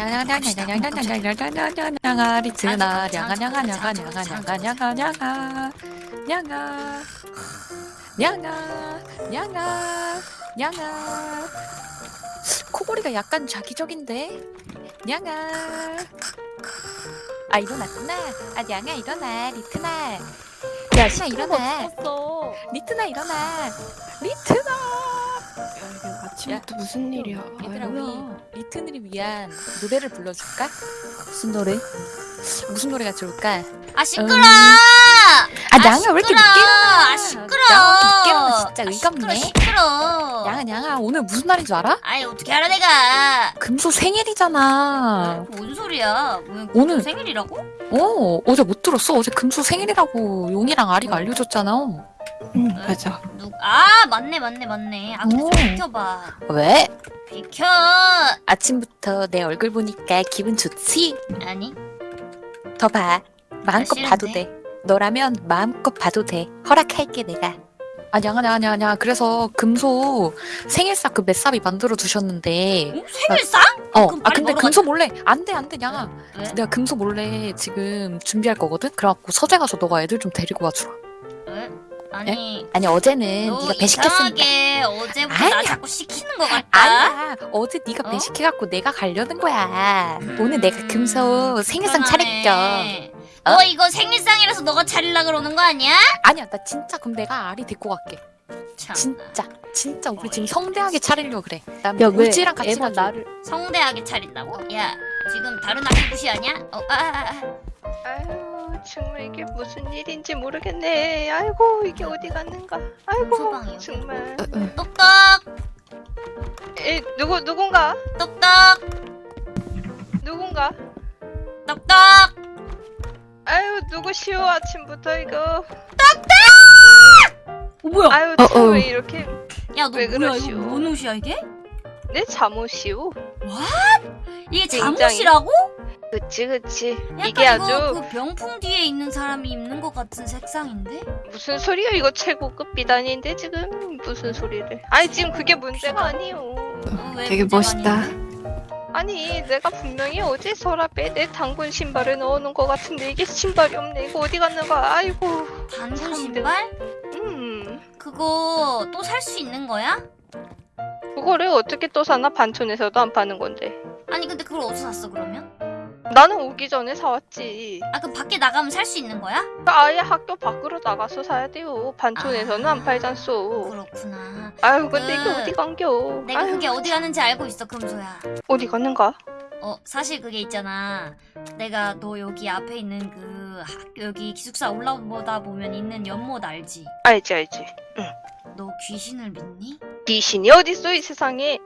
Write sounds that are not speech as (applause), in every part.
들었네. 냥냥냥냥냥냥냥냥냥냥아 리트나 냥아냥아 냥아 냥아 냥아 냥아 냥아 냥아 냥아 냥아 냥아 코골이가 약간 자기적인데? 냥아. 아 일어났구나. 아 냥아 일어나. 리트나. 야 리트나 일어나. 죽었어. 리트나 일어나. 리트나 야 이게 아침부터 무슨 일이야? 얘들아 아이고. 우리 리트를 위한 노래를 불러줄까? 무슨 노래? 무슨 노래가 좋을까? 아 시끄러! 음. 아, 냥아, 왜 이렇게 늦게? 아 시끄러! 냥아, 늦게 일어나, 진짜 아, 의갑네. 시끄러 시끄러. 냥아 냥아 오늘 무슨 날인 줄 알아? 아이 어떻게 알아 내가? 금소 생일이잖아. 뭔 소리야? 뭐, 오늘- 생일이라고? 어 어제 못 들었어? 어제 금소 생일이라고 용이랑 아리가 알려줬잖아. 응 맞아. 누? 아 맞네 맞네 맞네. 아. 좀 비켜봐. 왜? 비켜. 아침부터 내 얼굴 보니까 기분 좋지? 아니 더 봐. 마음껏 싫은데? 봐도 돼. 너라면 마음껏 봐도 돼. 허락할게 내가. 아 냥아 냥아 냥아 냥아 그래서 금소 생일상 그 맷삽이 만들어 두셨는데 어? 생일상? 어 그럼 아 빨리 근데 먹으러 금소 몰래 안돼 안돼 냥아 왜? 내가 금소 몰래 지금 준비할 거거든? 그래갖고 서재 가서 너가 애들 좀 데리고 와주라. 왜? 아니 아니 어제는 너 네가 배식했으니까. 이상하게 어제부터 나 아니야. 자꾸 시키는 것 같다. 아니야. 어제 네가 어? 배식해갖고 내가 가려는 거야. 오늘 내가 음, 금소 생일상 차릴겸. 어? 너 이거 생일상이라서 너가 차릴라 그러는 거 아니야? 아니야 나 진짜 그럼 내가 아리 데리고 갈게. 참, 진짜 진짜 우리 지금 성대하게 차리려 그래. 나야 왜? 우지랑 같이 가자. 나를 성대하게 차린다고? 야 지금 다른 학교 무시하냐? 어, 아, 아, 아. 아유 정말 이게 무슨 일인지 모르겠네. 아이고 이게 어디 갔는가? 아이고. 정말. 똑똑 에 누구 누군가 똑똑 누군가? 똑똑 아유 누구시오 아침부터 이거. 어 뭐야? 아유 어, 참 어. 왜 이렇게 야너왜 뭐야 그러시오? 이거 뭔 옷이야 이게? 내 잠옷이오? 이게 굉장히- 잠옷이라고? 그치 그치 약간 이게 이거 아주 그 병풍 뒤에 있는 사람이 입는 것 같은 색상인데? 무슨 소리야 이거 최고급 비단인데 지금 무슨 소리를 아니 지금 그게 문제가 아니오 어, 왜 되게 멋있다. 아닌데? 아니 내가 분명히 어제 서랍에 내 당근 신발을 넣어놓은 것 같은데 이게 신발이 없네 이거 어디 갔는가 아이고 단군 참, 신발? 음 그거 또 살 수 있는 거야? 그거를 어떻게 또 사나 반촌에서도 안 파는 건데 아니 근데 그걸 어디서 샀어 그러면? 나는 오기 전에 사왔지. 아 그럼 밖에 나가면 살 수 있는 거야? 아예 학교 밖으로 나가서 사야 돼요. 반촌에서는 아. 안 팔잖소. 그렇구나. 아유 근데 그- 이게 어디 간겨? 내가 아유, 그게 어디 가는지 알고 있어 금소야. 어디 갔는가? 어 사실 그게 있잖아. 내가 너 여기 앞에 있는 그 학교 여기 기숙사 올라오다 보면 있는 연못 알지? 알지 알지. 너 귀신을 믿니? 귀신이 어딨어 이 세상에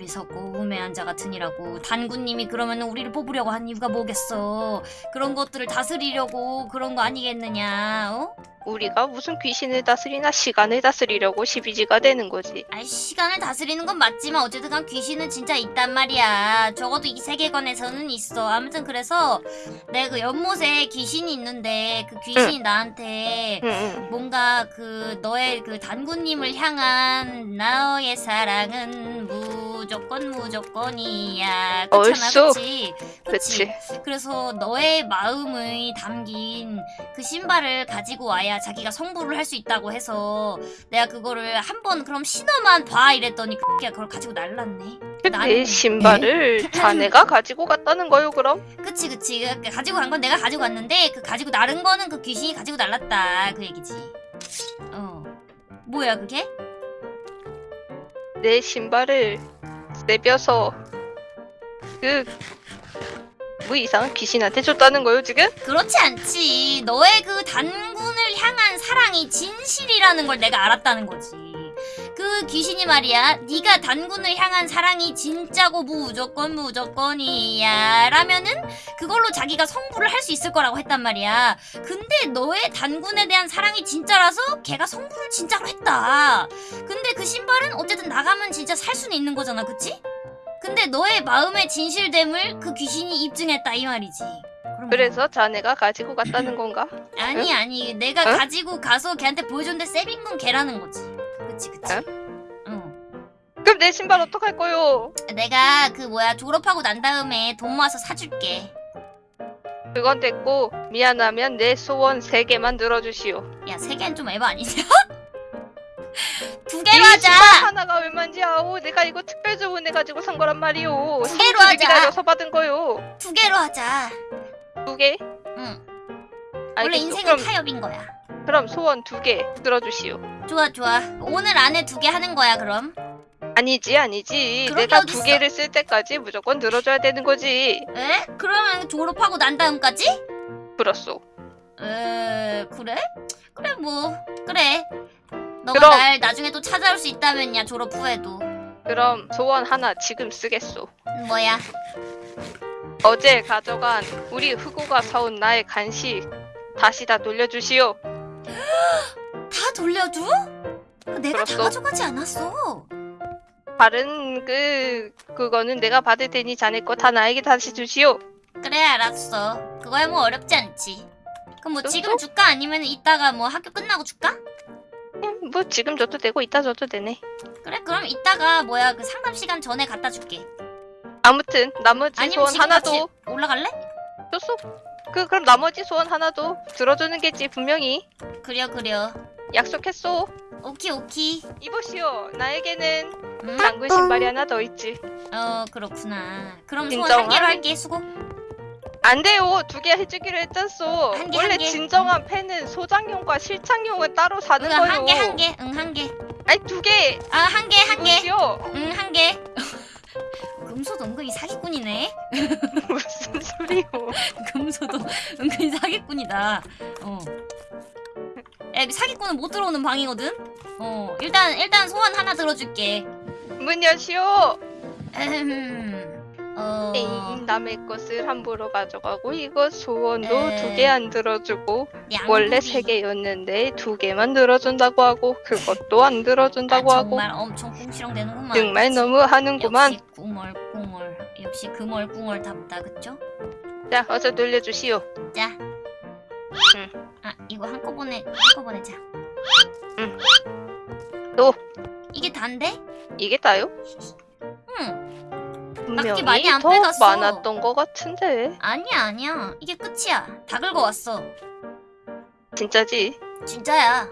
어, 어리석고 우매한 자 같으니라고 단군님이 그러면 우리를 뽑으려고 한 이유가 뭐겠어 그런 것들을 다스리려고 그런 거 아니겠느냐 어? 우리가 무슨 귀신을 다스리나 시간을 다스리려고 시비지가 되는 거지. 아이 시간을 다스리는 건 맞지만 어쨌든 간 귀신은 진짜 있단 말이야. 적어도 이 세계관에서는 있어. 아무튼 그래서 내가 그 연못에 귀신이 있는데 그 귀신이 나한테 응, 뭔가 그 너의 그 단군님을 향한 나의 사랑은 무조건 무조건이야. 그렇잖아 얼쑤. 그치? 그치. 그래서 너의 마음이 담긴 그 신발을 가지고 와야 자기가 성불을 할 수 있다고 해서 내가 그거를 한 번 그럼 신어만 봐 이랬더니 그게 그걸 가지고 날랐네 내 나는- 신발을 (laughs) 자네가 가지고 갔다는 거요 그럼? 그치 그치 그 가지고 간 건 내가 가지고 갔는데 그 가지고 나른 거는 그 귀신이 가지고 날랐다 그 얘기지 어 뭐야 그게? 내 신발을 내벼서 그뭐 이상한 귀신한테 줬다는 거요 지금? 그렇지 않지. 너의 그 단 군을 향한 사랑이 진실이라는 걸 내가 알았다는 거지. 그 귀신이 말이야. 네가 단군을 향한 사랑이 진짜고 무조건 무조건이야. 라면은 그걸로 자기가 성불을 할수 있을 거라고 했단 말이야. 근데 너의 단군에 대한 사랑이 진짜라서 걔가 성불을 진짜로 했다. 근데 그 신발은 어쨌든 나가면 진짜 살 수는 있는 거잖아. 그치? 근데 너의 마음의 진실됨을 그 귀신이 입증했다 이 말이지. 그래서 자네가 가지고 갔다는 건가? (laughs) 아니 아니 내가 응? 가지고 가서 걔한테 보여줬는데 세빈 건 걔라는 거지 그치 그치 응? 응 그럼 내 신발 어떡할 거요? 내가 그 뭐야 졸업하고 난 다음에 돈 모아서 사줄게. 그건 됐고 미안하면 내 소원 세 개만 들어주시오. 야세 개는 좀 에바 아니냐? (laughs) 두이 개로 하자. 하나가 얼마인지 아오. 내가 이거 특별 주문해가지고 산 거란 말이오. 두 개로 3주를 하자. 기다려서 받은 거요. 두 개로 하자. 두 개? 응. 원래 알겠소. 인생은 그럼, 타협인 거야. 그럼 소원 두 개 들어주시오. 좋아 좋아. 오늘 안에 두 개 하는 거야 그럼. 아니지 아니지. 그런 게 내가 어딨어. 두 개를 쓸 때까지 무조건 들어줘야 되는 거지. 에? 그러면 졸업하고 난 다음까지? 그렇소. 에 그래? 그래 뭐 그래. 너가 그럼. 날 나중에 또 찾아올 수 있다면야 졸업 후에도. 그럼 소원 하나 지금 쓰겠소. 음, 뭐야? 어제 가져간 우리 후구가 사온 나의 간식 다시 다 돌려주시오. (gasps) 다 돌려줘? 내가 다 그렇소. 가져가지 않았어. 다른 그 그거는 내가 받을 테니 자네 거 다 나에게 다시 주시오. 그래 알았어. 그거야 뭐 어렵지 않지. 그럼 뭐 또, 지금 또? 줄까 아니면 이따가 뭐 학교 끝나고 줄까? 음, 뭐 지금 줘도 되고 이따 줘도 되네. 그래 그럼 이따가 뭐야 그 상담 시간 전에 갖다 줄게. 아무튼 나머지 아니면 소원 지금 하나도 같이 올라갈래? 줬어. 그 그럼 나머지 소원 하나도 들어주는 게지 분명히 그려 그려. 약속했소. 오키 오키. 이보시오. 나에게는 음? 당근 신발이 하나 더 있지. 어 그렇구나. 그럼 소원 한 개로 할게 수고. 안 돼요. 두 개 해주기로 했잖소. 한 개, 원래 한 개. 진정한 팬은 소장용과 실착용을 따로 사는 응, 거요. 한개 한 개. 응한 개. 아니 두 개. 아한 개 한 개. 이보시오. 응한 개. 금소도 은근히 사기꾼이네. (laughs) 무슨 소리요? (laughs) 금소도 은근히 사기꾼이다. 어. 야, 사기꾼은 못 들어오는 방이거든. 어, 일단 일단 소원 하나 들어줄게. 문 여시오. 음, 어, 에이, 남의 것을 함부로 가져가고 이거 소원도 에. 두개 안 들어주고. 원래 세 개였는데 두 개만 들어준다고 하고 그것도 안 들어준다고 아, 하고 정말 엄청 꿍시렁대는구만. 정말? 너무 하는구만. 역시. 역시 금얼꿍얼답다, 그쵸? 자 어서 돌려주시오. 자. 응. 아, 이거 한꺼번에 한꺼번에 자. 응. 또. 이게 단데? 이게 다요? 응. 분명히 많이 안 더 빼갔어. 많았던 것 같은데 아니야, 아니야. 이게 끝이야. 다 긁어왔어. 진짜지? 진짜야.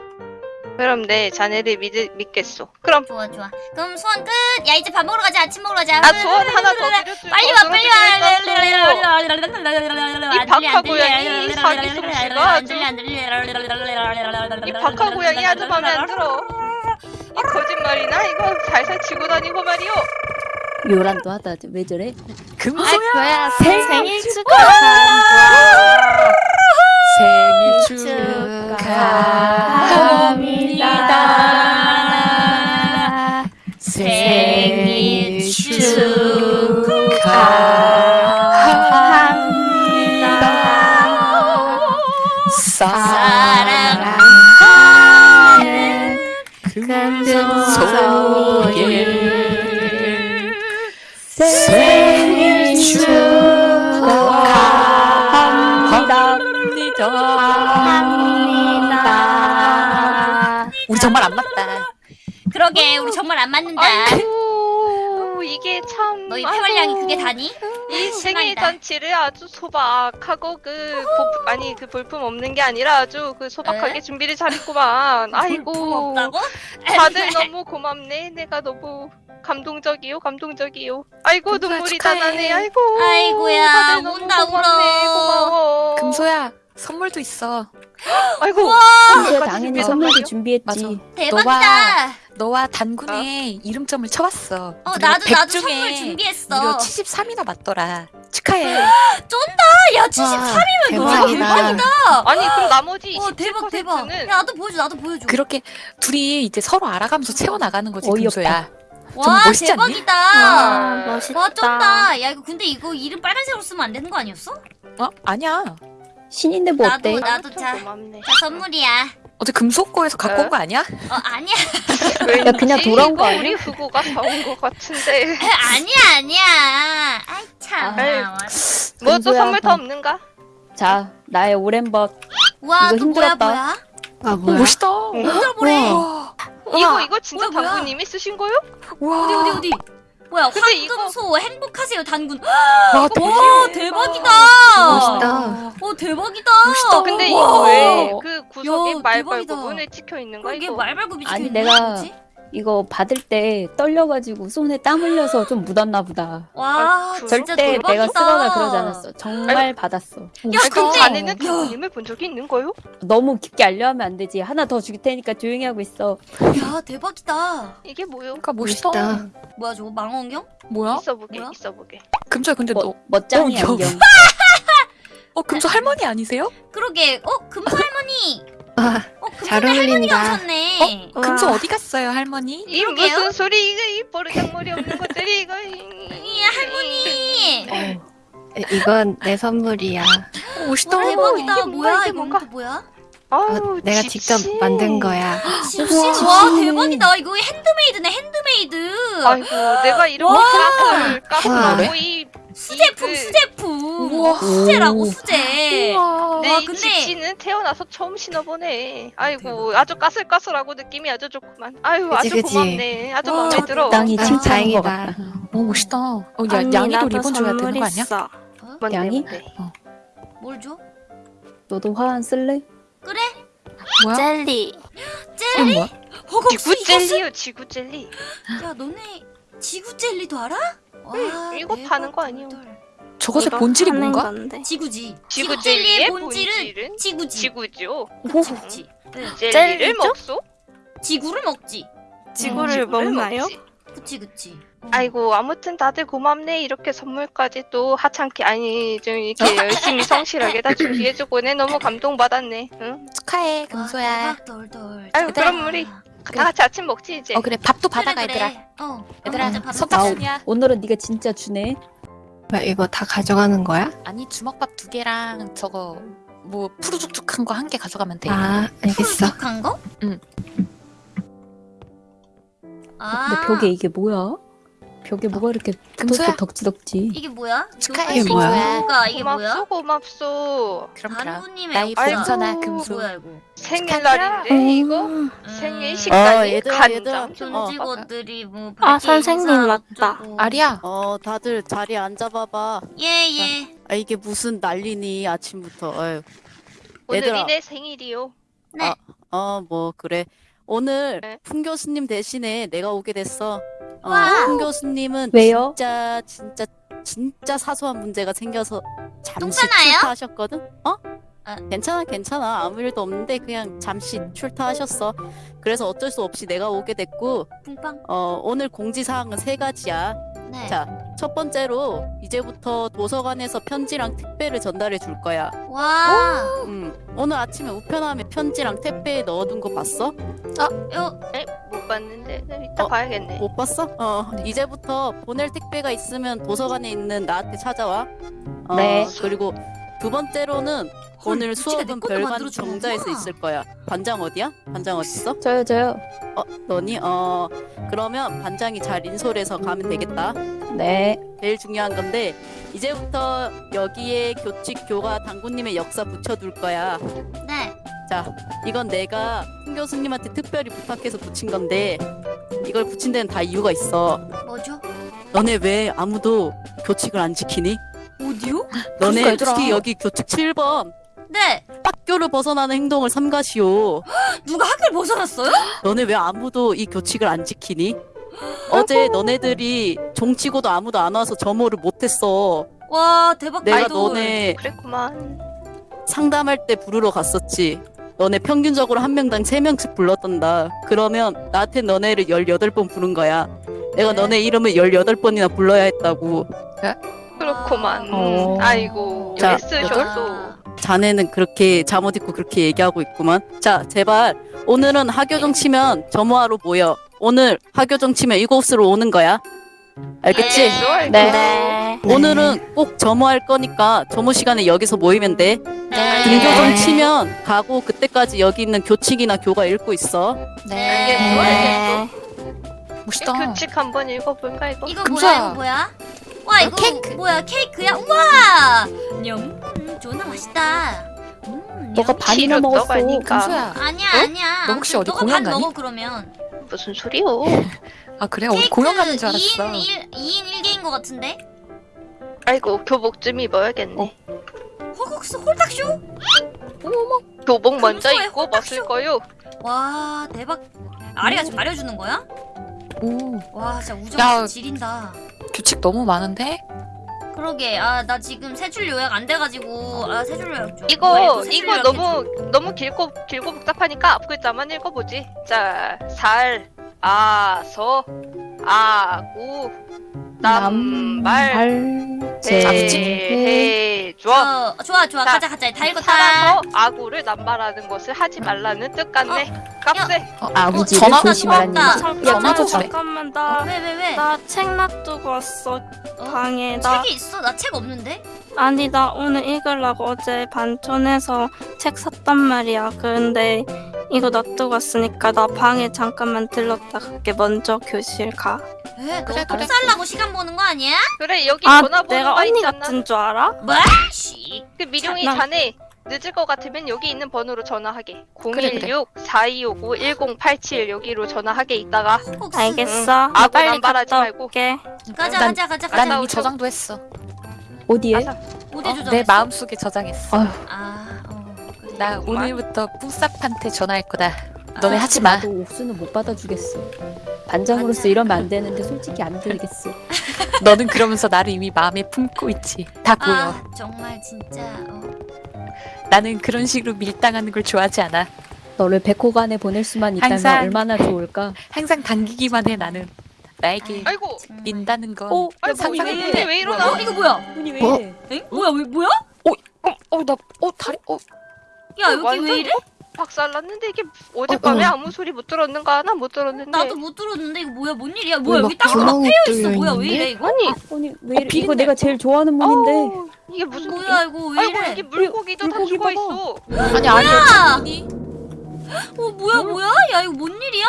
그럼 내 자네를 믿, 믿겠소. 그럼 좋아, 좋아. 그럼 소원 끝. 야, 이제 밥 먹으러 가자. 아침 먹으러 가자. 아 소원 하나 더 빨리 거 와, 빨리. 와. 이 박하 고양이, 이 사기 솜씨가 아주- 이 박하 고양이 아주 마음에 안 들어. 이 거짓말이나 이거 살살 치고 다니고 말이오. 요란도 하다 왜 저래? 금소야 생일 생일 축하합니다. 그러게, 우리 정말 안 맞는다. 아이고 이게 참. 너희 아이고. 폐활량이 그게 다니? 이 생일 심하다. 잔치를 아주 소박하고 그 보, 아니 그 볼품 없는 게 아니라 아주 그 소박하게 에? 준비를 잘했구만. 아이고? 다들 너무 고맙네. 내가 너무 감동적이요, 감동적이요. 아이고 금소야, 눈물이 다. 나네. 아이고. 아이고야, 다들 너무 운다, 고맙네. 울어. 고마워. 금소야 선물도 있어. (gasps) 아이고. 그것까지 당연히 선물도? 준비했지. 맞아. 대박이다. 너와 단군의 이름점을 쳐봤어. 어, 나도 100 나도 중에 선물 준비했어. 무려 73이나 맞더라. 축하해. 아, 야, 73이면 너무 대박이다. 대박이다. 아니 그럼 나머지 어, 대박 대박. 27%는 야, 나도 보여줘, 나도 보여줘. 그렇게 둘이 이제 서로 알아가면서 채워나가는 거지 어이없다. 금소야. 와, 정말 멋있지 않니? 대박이다. 아, 멋있다. 와, 쩐다. 야, 이거 근데 이거 이름 빨간색으로 쓰면 안 되는 거 아니었어? 어? 아니야. 신인데 뭐 나도, 어때? 나- 아무튼 자. 고맙네. 자, 선물이야. 어제 금속고에서 갖고 어? 온거 아니야? 어, 아니야. (laughs) 야, 그냥 돌아온 거 아니야? 우리 후보가 사온 것 같은데. (laughs) 아니야, 아니야. 아이, 참. 아유. 와, 뭐또 금소야, 선물 더 그럼. 없는가? 자, 나의 오랜 벗. 와, 이거 또 뭐야, 힘들었다. 뭐야? 아 멋있다. 힘들어 보래. 와. 이거 이거 진짜 뭐야, 뭐야? 당구님이 쓰신 거요? 와. 어디 어디 어디 뭐야 근데 이거- 황금소 행복하세요 단군 와, 와 대박. 대박이다 멋있다. 어 대박이다 멋있다. 근데 와. 이거 왜 그 구석에 야, 말벌 대박이다. 부분에 찍혀 있는 거야 이게 이거? 말발굽이 찍혀있는 내가- 거지? 이거 받을 때 떨려가지고 손에 땀 흘려서 좀 묻었나 보다. 와 진짜 절대 대박이다 내가 쓰거나 그러지 않았어. 정말 받았어. 야 아니, 근데 그럼 자네는 야. 당구님을 본 적이 있는 거요? 너무 깊게 알려하면 안 되지. 하나 더 줄 테니까 조용히 하고 있어. 야 대박이다 이게 뭐요? 그러니까 멋있다. 멋있다. 뭐야 저거 망원경? 뭐야? 있어 보게 뭐야? 있어 보게. 금수야 근데 멋, 너, 멋쟁이 어, 여- 안경. (laughs) 어 금수 할머니 아니세요? 그러게 어 금수 할머니 와, 어 금수 잘 할머니가 어울린다. 오셨네 와. 금수 어디 갔어요 할머니? 이 그러게요. 무슨 소리 이거 이 버르장머리 없는 것들이 이거 이- 이 할머니 어, 에, 이건 내 선물이야. 어, 멋있다. 와 대박이다 뭐야 이게 뭔가? 뭐야? 아유 내가 짚신. 직접 만든 거야. 짚신 와. 대박이다 이거 핸드메이드네 핸드메이드 아이고 내가 와. 가스를 와. 까고 이 수제품 이 그- 수제품 우와. 수제라고 오. 수제 우와. 네, 와, 이 근데- 짚신은 태어나서 처음 신어보네. 아이고, 아주 까슬까슬하고 느낌이 아주 좋구만. 아유, 그치, 아주 그치. 고맙네. 아주 와, 마음에 들어. 적당히 아, 칭찬한 것 다행이다. 같다. 어 멋있다. 어, 야, 양이도 리본 줘야 되는 거 아니야? 뭔데, 양이? 뭔데? 뭘 줘? 너도 화환 쓸래? 그래? 뭐야? 젤리. 젤리? 뭐야? 허걱수 지구 이거 쓰- 젤리요, 지구 젤리. 야 너네 지구 젤리도 알아? 와, 응, 이거 대박, 파는 거 아니야? 저것의 본질이 뭔가? 지구지 지구 지구 젤리의 젤리의 본질은 지구지 지구죠. 그치 네. 젤리를? 먹소? 지구를 먹지 지구를 먹나요? 먹지. 그치 그치 어. 아이고 아무튼 다들 고맙네 이렇게 선물까지 또 하찮게 아니 좀 이렇게 열심히 성실하게 다 준비해주고네 너무 감동받았네 응? 축하해 덜덜 아유. 그럼 우리 다 같이 아침 먹지 이제 어 그래 밥도 받아가 그래. 얘들아. 어 얘들아 밥 선착순이야. 오늘은 네가 진짜 주네. 이거 다 가져가는 거야? 아니 주먹밥 두 개랑 저거 뭐 푸르죽죽한 거 한 개 가져가면 돼. 아, 알겠어. 푸르죽한 거? 응. 아 근데 벽에 이게 뭐야? 벽에 뭐가 이렇게. 붙어있어 덕지덕지. 이게 뭐야? 축하해, 이게 뭐야? 이게 고맙소 뭐야? 고맙소 그럼 그럼. 역사. 괜찮아, 어, 금수. 뭐야 이거 생일날인데 이거 음, 생일 식단이 얘들아, 얘들아. 간장. 존직원들이 뭐 아, 선생님 맞다. 아리야. 어, 다들 자리에 앉아봐봐. 예 예. 아, 이게 무슨 난리니, 아침부터. 어휴. 오늘이 얘들아. 내 생일이요 네. 어, 뭐, 그래. 오늘 네. 풍 교수님 대신에 내가 오게 됐어. 어, 와. 풍 교수님은 왜요? 진짜, 진짜, 진짜 사소한 문제가 생겨서 잠시 똥싸나요? 출타하셨거든? 어? 아. 괜찮아, 괜찮아. 아무 일도 없는데 그냥 잠시 출타하셨어. 그래서 어쩔 수 없이 내가 오게 됐고, 붕빵. 어, 오늘 공지사항은 세 가지야. 네. 자, 첫 번째로 이제부터 도서관에서 편지랑 택배를 전달해 줄 거야. 와. 음, 오늘 아침에 우편함에 편지랑 택배에 넣어둔 거 봤어? 요 네? 못 봤는데 네, 이따 어, 봐야겠네 못 봤어? 어, 이제부터 보낼 택배가 있으면 도서관에 있는 나한테 찾아와. 어, 네. 그리고 두 번째로는 오늘 미치가 내 수업은 별관. 정자에서 있을 거야. 반장 어디야? 반장 어딨어? 저요 저요. 어, 너니? 어, 그러면 반장이 잘 인솔해서 가면 되겠다. 네. 제일 중요한 건데 이제부터 여기에 교칙 교가 당구님의 역사 붙여둘 거야. 네. 자, 이건 내가 풍 교수님한테 특별히 부탁해서 붙인 건데 이걸 붙인 데는 다 이유가 있어. 뭐죠? 너네 왜 아무도 교칙을 안 지키니? 어디요? 너네. 특히 여기 교칙 7번 네. 학교를 벗어나는 행동을 삼가시오. (gasps) 누가 학교를 벗어났어요? 너네 왜 아무도 이 교칙을 안 지키니? 어제 너네들이 종치고도 아무도 안 와서 점호를 못했어. 와 대박 내가 아이돌. 너네 그랬구만 상담할 때 부르러 갔었지. 너네 평균적으로 한 명당 세명씩 불렀단다. 그러면 나한테 너네를 18번 부른 거야. 내가 네. 너네 이름을 18번이나 불러야 했다고. 그렇구만 어. 아이고 자, 애쓰셨소 자네는 그렇게 잠옷 입고 그렇게 얘기하고 있구만. 자, 제발 오늘은 하교정 치면 점호하러 모여. 오늘 하교정 치면 이곳으로 오는 거야. 알겠지? 네. 알겠어, 네. 네. 오늘은 꼭 점호할 거니까 점호 시간에 여기서 모이면 돼. 네. 등교정 치면 가고 그때까지 여기 있는 교칙이나 교가 읽고 있어. 네. 알겠어 네. 알겠어 멋있다. 이 교칙 한번 읽어볼까 이거? 이거. 뭐야 이거 뭐야? 와 이거 케이크. 뭐야 케이크야? 우와! 냠. 음, 존나 맛있다. 음, 너가 냠. 반이나 먹었어. 떠가니까. 금수야. 아니야 어? 아니야. 너 혹시 어디 너가 공연 반 가니? 먹어 그러면. 무슨 소리요? (laughs) 아 그래? 우리 공연 가는 줄 알았어. 2인 1, 2인 1개인 것 같은데? 아이고 교복 좀 입어야겠네. 허걱스 홀딱쇼? 교복 먼저 입고. 벗을 거요. 와 대박 아리가 지금 가려주는 거야? 오 와 진짜 우정 야. 지린다 규칙 너무 많은데? 그러게 아 나 지금 세 줄 요약 안 돼가지고 아 세 줄 요약 좀 이거 뭐야, 세줄 이거 요약해줘. 너무 너무 길고 길고 복잡하니까 앞 글자만 읽어보지. 자, 살, 아, 서, 아구, 남 발, 제 해, 줘. 어, 좋아 좋아 자, 가자 가자 다 읽었다 살아서 아구를 남발하는 것을 하지 말라는 뜻 같네. 깝세. 어, 아구지를 전화- 조심하라는 전화- 얘기. 잠깐. 잠깐만 나 왜 왜 왜? 나 책 놔두고 왔어 어? 방에 나 책이 있어? 나 책 없는데? 아니 나 오늘 읽으려고 어제 반촌에서 책 샀단 말이야 근데 이거 놔두고 왔으니까 나 방에 잠깐만 들렀다 갈게 먼저 교실 가 왜? 너 그래, 똥 그래. 살라고 시간 보는 거 아니야? 그래 여기 아 전화번호가 내가 언니 있잖아. 같은 줄 알아? 뭐? 씨. 그 미룡이 나- 자네 늦을 것 같으면 여기 있는 번호로 전화하게. 그래, 그래. 016 4259 1087 여기로 전화하게 있다가. 알겠어 나 빨리 남발하지 말고. 올게 가자 난- 가자 가자 난 가자 이미. 저장도 했어. 어디에? 어디 어, 조정했어? 내 마음속에 저장했어. 아휴. 아 어, 그래. 나. 오늘부터 뿡싹한테 전화할 거다. 너네 아, 하지 마. 나도 옥수는 못 받아주겠어. 반장으로서. 이러면 안 되는데 솔직히 안 들겠어. (laughs) 너는 그러면서 나를 이미 마음에 품고 있지. 다 보여. 아 정말 진짜 어. 나는 그런 식으로 밀당하는 걸 좋아하지 않아. 너를 백호간에 보낼 수만 있다면 항상- 얼마나 좋을까? 항상 당기기만 해 나는. 나에게 아이고. 민다는 건 어, 아이고 돼. 문이 왜 이러나? 어 이거 뭐야? 문이 왜 어? 이래? 엥? 뭐야 왜 뭐야? 어, 나, 어, 다리, 어, 야 여기 완전 왜 이래? 박살났는데 이게 어젯밤에 어, 어. 아무 소리 못 들었는가? 나 못 들었는데. 나도 못 들었는데 이거 뭐야 뭔 일이야? 뭐야 막 여기 땅도 막 구멍이 패여 있어. 뚫려 뭐야 왜? 이래 이거? 아니, 아니 왜 어, 이래? 이거 내가 제일 좋아하는 문인데. 이게 무슨 뭐야 이거 왜 아이고 이래? 여기 물고기도 다 물고기 죽어 봐봐. 있어. 아니, 아니야. 아니, 어 뭐야 뭐야? 야 이거 뭔 일이야?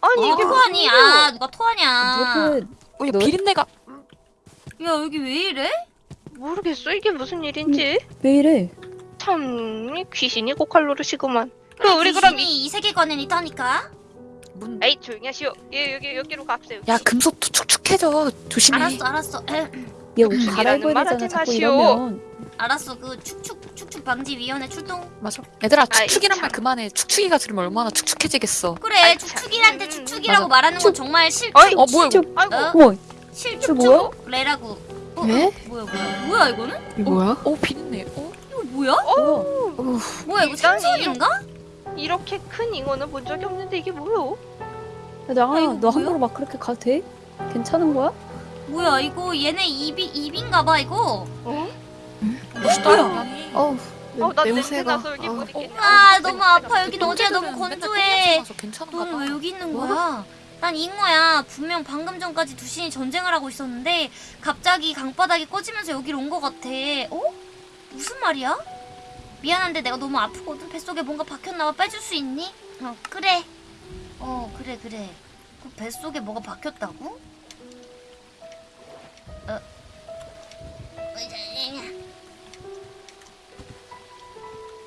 아니 어, 이게 토하니? 아 누가 토하냐? 무슨 어, 비린내가. 야 여기 왜 이래? 모르겠어 이게 무슨 일인지. 왜 이래? 참 귀신이 고칼로르시구만. 그 우리 그럼 이 세계관엔 있다니까. 문... 에이 조용히 하시오. 예 여기 여기로 갑세요. 야, 금속도 축축해져. 조심해. 알았어 알았어. 에, 얘옷 이라는 갈아입어야 말 되잖아. 자꾸. 이러면. 알았어 그 축축 축축 방지 위원회 출동. 맞아. 얘들아, 아이, 축축이란 참. 말 그만해. 축축이가 들으면 얼마나 축축해지겠어. 그래 아이, 축축이란데 참. 축축이라고 맞아. 말하는 건 축- 정말 실 어이 어, 뭐야, 이거. 아이고 어? 실축축레라고. 어, 왜? 어, 뭐야 뭐야 뭐야 이거는? 이거 뭐야? 어, 비린내. 어? 이거 뭐야? 뭐야? 뭐야 이거 일단 생선인가? 이렇게 큰 잉어는 본 적이 없는데 이게 뭐요? 야, 나, 아, 이거 너 뭐야? 함부로 막 그렇게 가도 돼? 괜찮은 거야? 뭐야 이거 얘네 입이 입인가 봐 이거. 어? 멋있다. 어우 어 나 냄새 냄새가. 여기 어. 못 있겠네. 아 너무 아파 여기 형제들은 너무 건조해. 너는 봐. 왜 여기 있는 뭐? 거야? 난 잉어야. 분명 방금 전까지 두신이 전쟁을 하고 있었는데 갑자기 강바닥이 꺼지면서 여기로 온 것 같아. 어? 무슨 말이야? 미안한데 내가 너무 아프거든. 뱃속에 뭔가 박혔나봐. 빼줄 수 있니? 어 그래. 어 그래 그래. 그 뱃속에 뭐가 박혔다고? 어.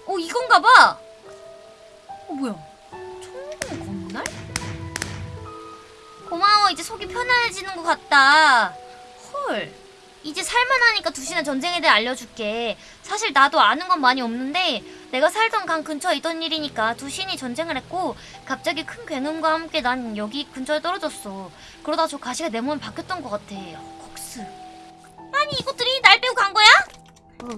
어 이건가 봐. 어 뭐야? 천공 건날? 고마워 이제 속이 편안해지는 것 같다 헐 이제 살만하니까 두시는 전쟁에 대해 알려줄게 사실 나도 아는 건 많이 없는데 내가 살던 강 근처에 있던 일이니까 두신이 전쟁을 했고 갑자기 큰 굉음과 함께 난 여기 근처에 떨어졌어 그러다 저 가시가 내 몸에 박혔던 것 같아 헉스 아니 이것들이 날 빼고 간 거야?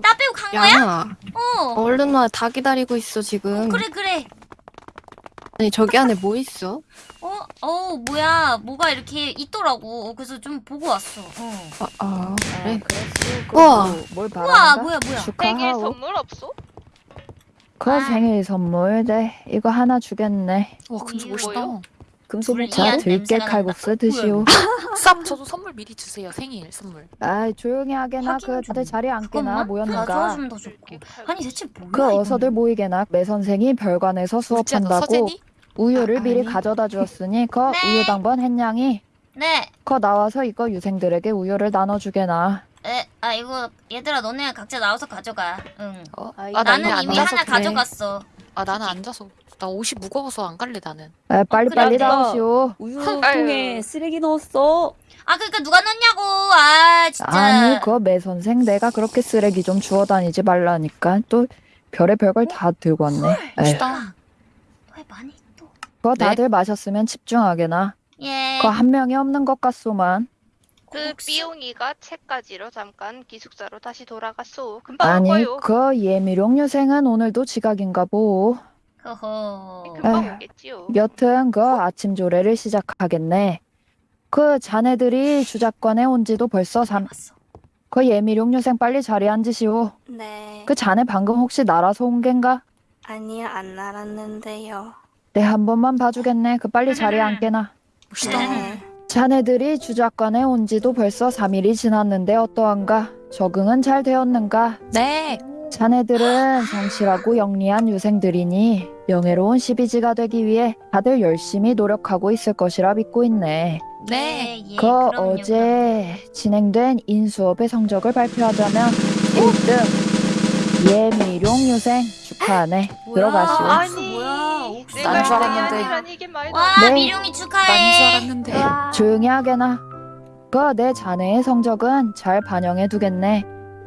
나 빼고 간 거야? 야어 얼른 와 다 기다리고 있어 지금 그래 그래 아니 저기 안에 뭐 있어? 어? 어 뭐야 뭐가 이렇게 있더라고 그래서 좀 보고 왔어 어. 아, 아 그래 그랬어. 우와. 뭘 우와 바란다? 뭐야 뭐야 생일 축하하고. 선물 없어? 그 아. 생일 선물, 네. 이거 하나 주겠네. 와, 이거 멋있다. 뭐요? 금속 불리한 자, 미안, 들깨 칼국수. 드시오. (laughs) 쌉, 저도 선물 미리 주세요. 생일 선물. 아, 조용히 하게나. 그 다들 자리에 앉게나 모였는가. 더 좋고 아니 대체 뭐야 그? 어서들 모이게나. 매 선생이 별관에서 너 수업한다고? 우유를 아, 미리. 가져다 주었으니 그 네. 우유 당번 했냥이. 네그 나와서 이거 유생들에게 우유를 나눠주게나. 에, 아 이거 얘들아 너네 각자 나와서 가져가 응 어? 아, 나 나는 이미 하나. 가져갔어 아 나는 앉아서 나 옷이 무거워서 안 갈래 나는. 에, 빨리 그래, 빨리 내가- 나오시오. 우유통에 아유. 쓰레기 넣었어. 아 그러니까 누가 넣냐고 아 진짜 아니 그 매 선생 내가 그렇게 쓰레기 좀 주워 다니지 말라니까 또 별의 별걸 다 들고 왔네. 에휴. 왜 많이 또 그거 네? 다들 마셨으면 집중하게나. 예. 그거 한 명이 없는 것 같소만. 그 혹시- 삐용이가 책 가지러 잠깐 기숙사로 다시 돌아갔소. 금방 아니 올 거요. 그 예미룡 유생은 오늘도 지각인가 보. 허허. 금방 에휴. 오겠지요. 여튼 그 아침 조례를 시작하겠네. 그 자네들이 주작관에 온 지도 벌써 삼. 봤어. 그 예미룡 유생 빨리 자리에 앉으시오. 네. 그 자네 방금 혹시 날아서 온 겐가? 아니요, 안 날았는데요. 네, 한 번만 봐주겠네. 그 빨리 자리에 (laughs) 앉게나. 멋있다. 네. 자네들이 주작관에 온 지도 벌써 3일이 지났는데 어떠한가? 적응은 잘 되었는가? 네. 자네들은 성실하고 영리한 유생들이니 명예로운 시비지가 되기 위해 다들 열심히 노력하고 있을 것이라 믿고 있네. 네. 예, 그 그럼요, 어제 진행된 인수업의 성적을 발표하자면 1등 예미룡 유생 축하하네. 뭐야? 들어가시오. 아, 아니, 난줄 알았는데. 아니란 이게 말도 와 안. 네. 미룡이 난 줄 축하해. 알았는데. 조용히 하게나. 그 내 자네의 성적은 잘 반영해 두겠네.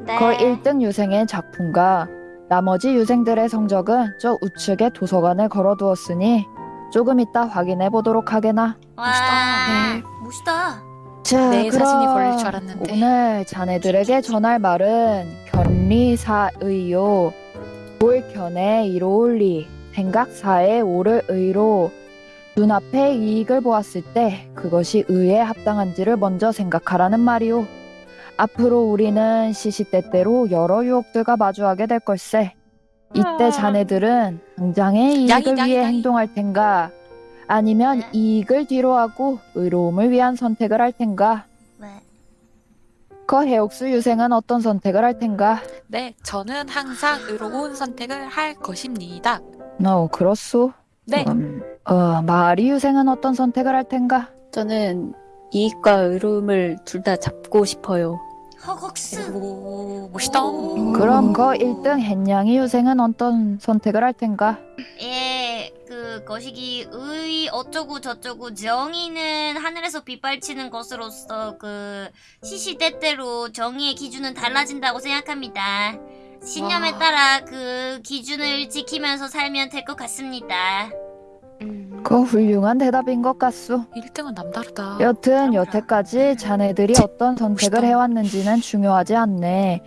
네. 그 1등 유생의 작품과 나머지 유생들의 성적은 저 우측에 도서관에 걸어두었으니 조금 이따 확인해 보도록 하게나. 와 멋있다. 멋있다. 자, 내 그럼 사진이 걸릴 줄 알았는데. 오늘 자네들에게 전할 말은 견리사의요. 볼견의 이로올리 생각사의 오를 의로 눈앞의 이익을 보았을 때 그것이 의에 합당한지를 먼저 생각하라는 말이오. 앞으로 우리는 시시때때로 여러 유혹들과 마주하게 될 걸세. 이때 아. 자네들은 당장의 이익을 양이, 양이, 위해 양이. 행동할 텐가? 아니면 네. 이익을 뒤로하고 의로움을 위한 선택을 할 텐가? 왜? 그 해옥수 유생은 어떤 선택을 할 텐가? 네. 저는 항상 의로운 선택을 할 것입니다. 어, 그렇소. 네. 음, 어, 마리 유생은 어떤 선택을 할 텐가? 저는 이익과 의로움을 둘 다 잡고 싶어요. 허걱스. 오, 멋있다. 그럼 그 1등 헨양이 유생은 어떤 선택을 할 텐가? 예, 그 거시기 의 어쩌고 저쩌고 정의는 하늘에서 빗발치는 것으로서 그 시시때때로 정의의 기준은 달라진다고 생각합니다. 신념에 와. 따라 그 기준을 지키면서 살면 될 것 같습니다. 그 훌륭한 대답인 것 같소. 1등은 남다르다. 여튼 여태까지 자네들이 어떤 선택을. 해왔는지는 중요하지 않네.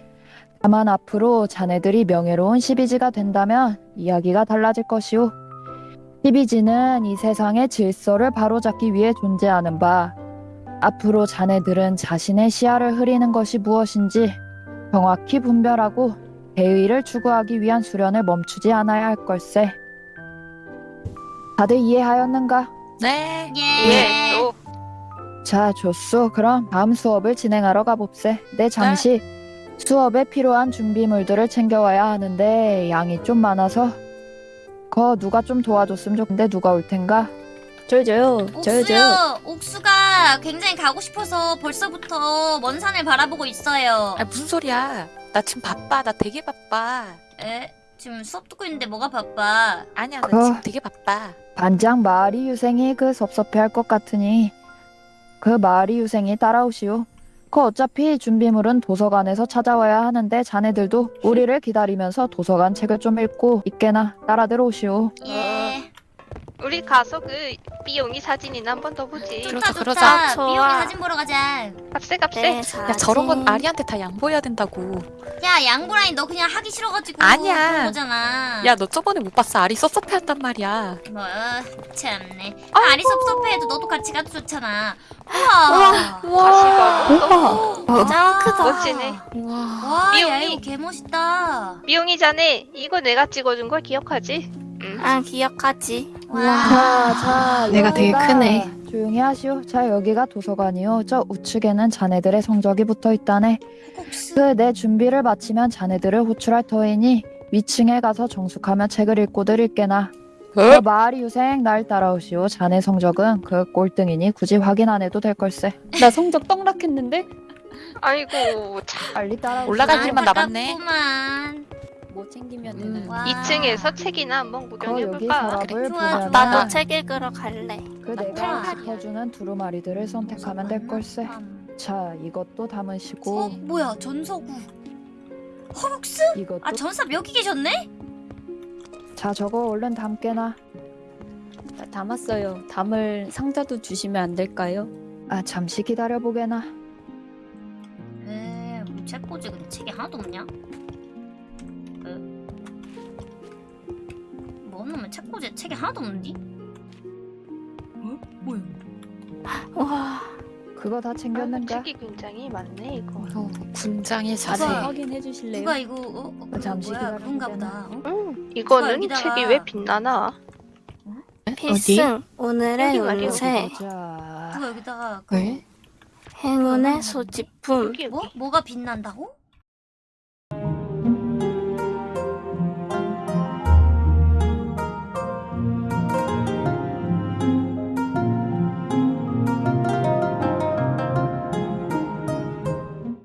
다만 앞으로 자네들이 명예로운 시비지가 된다면 이야기가 달라질 것이오. 시비지는 이 세상의 질서를 바로잡기 위해 존재하는 바, 앞으로 자네들은 자신의 시야를 흐리는 것이 무엇인지 정확히 분별하고 대의를 추구하기 위한 수련을 멈추지 않아야 할 걸세. 다들 이해하였는가? 네. 예. 예, 또 자, 좋소. 그럼 다음 수업을 진행하러 가봅세. 네, 잠시 수업에 필요한 준비물들을 챙겨와야 하는데 양이 좀 많아서 거 누가 좀 도와줬으면 좋겠는데 누가 올 텐가? 저요 저요 저요 저요. 옥수요. 옥수가 굉장히 가고 싶어서 벌써부터 먼 산을 바라보고 있어요. 아 무슨 소리야? 나 지금 바빠. 나 되게 바빠. 에? 지금 수업 듣고 있는데 뭐가 바빠? 아니야, 나 그- 지금 되게 바빠. 반장 마리 유생이 그 섭섭해할 것 같으니 그 마리 유생이 따라오시오. 그 어차피 준비물은 도서관에서 찾아와야 하는데 자네들도 우리를 기다리면서 도서관 책을 좀 읽고 있게나 따라 들어오시오. 예. 우리 가서 그 삐용이 사진이나 한 번 더 보지. 그러자, 좋다 그러자. 좋다. 좋아. 미용이 사진 보러 가자. 값세 값세. 네, 야 저런 건 아리한테 다 양보해야 된다고. 야 양보라니 너 그냥 하기 싫어가지고 아니야. 그런 거잖아. 야 너 저번에 못 봤어? 아리 섭섭해한단 말이야. 뭐 참네. 아, 아리 섭섭해도 너도 같이 가도 좋잖아. 우와. 가시가 우와. 짱 크다. 멋지네. 와. 와, 야 미용이. 이거 개 멋있다. 삐용이 자네 이거 내가 찍어준 걸 기억하지? 응. 아 기억하지. 와. 자, 자, 내가 되게 크네. 조용히 하시오. 자, 여기가 도서관이요. 저 우측에는 자네들의 성적이 붙어 있다네. 그 내 준비를 마치면 자네들을 호출할 터이니 위층에 가서 정숙하며 책을 읽고 드릴게나. 그 마을이 유생 날 따라오시오. 자네 성적은 그 꼴등이니 굳이 확인 안 해도 될 걸세. 나 성적 떡락했는데? 아이고 참. 빨리 따라오시오. 올라갈 길만 남았네. 뭐 챙기면 음. 되는 와. 2층에서 책이나 한번 구경해볼까? 그래, 좋아. 나도 책 읽으러 갈래. 그. 내가 지켜주는 두루마리들을 선택하면 될 걸세. 자, 이것도 어 담으시고 뭐야 전서구. 허벅스? 이것도 아 전사 여기 계셨네? 자, 저거 얼른 담게나. 다 담았어요. 담을 상자도 주시면 안 될까요? 아, 잠시 기다려 보게나. 에, 뭐 책꽂이 근데 책이 하나도 없냐? 뭐 놈의 책꽂이 책이 하나도 없는디? 어? 뭐야? 와, 그거 다 아, 챙겼는가? 책이 굉장히 많네 이거. 어, 군장의 자세히 자세. 누가- 확인해 주실래요? 누가 이거 어, 어, 잠시 뭐야 기다려 그런가. 보다. 어? 음, 이거는 여기다가- 책이 왜 빛나나? 필승 오늘의. 운세 자, 누가 여기다가 그 왜? 행운의 소지품. 뭐 뭐가 빛난다고?